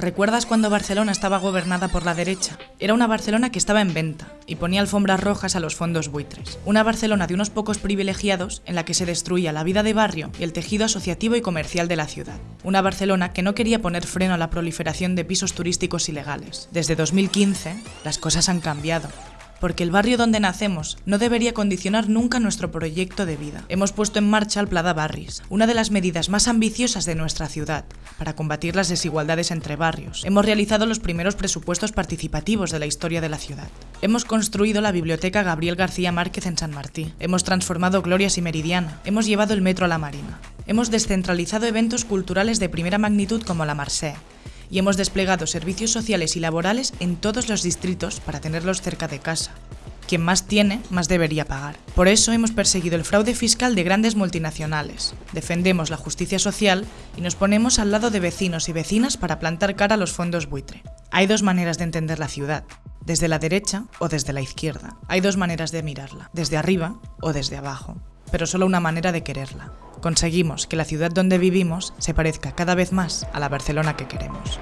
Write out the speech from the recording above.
¿Recuerdas cuando Barcelona estaba gobernada por la derecha? Era una Barcelona que estaba en venta y ponía alfombras rojas a los fondos buitres. Una Barcelona de unos pocos privilegiados en la que se destruía la vida de barrio y el tejido asociativo y comercial de la ciudad. Una Barcelona que no quería poner freno a la proliferación de pisos turísticos ilegales. Desde 2015, las cosas han cambiado porque el barrio donde nacemos no debería condicionar nunca nuestro proyecto de vida. Hemos puesto en marcha el Plada Barris, una de las medidas más ambiciosas de nuestra ciudad, para combatir las desigualdades entre barrios. Hemos realizado los primeros presupuestos participativos de la historia de la ciudad. Hemos construido la Biblioteca Gabriel García Márquez en San Martí. Hemos transformado Glorias y Meridiana. Hemos llevado el metro a la Marina. Hemos descentralizado eventos culturales de primera magnitud como la Marsé y hemos desplegado servicios sociales y laborales en todos los distritos para tenerlos cerca de casa. Quien más tiene, más debería pagar. Por eso hemos perseguido el fraude fiscal de grandes multinacionales, defendemos la justicia social y nos ponemos al lado de vecinos y vecinas para plantar cara a los fondos buitre. Hay dos maneras de entender la ciudad, desde la derecha o desde la izquierda. Hay dos maneras de mirarla, desde arriba o desde abajo, pero solo una manera de quererla conseguimos que la ciudad donde vivimos se parezca cada vez más a la Barcelona que queremos.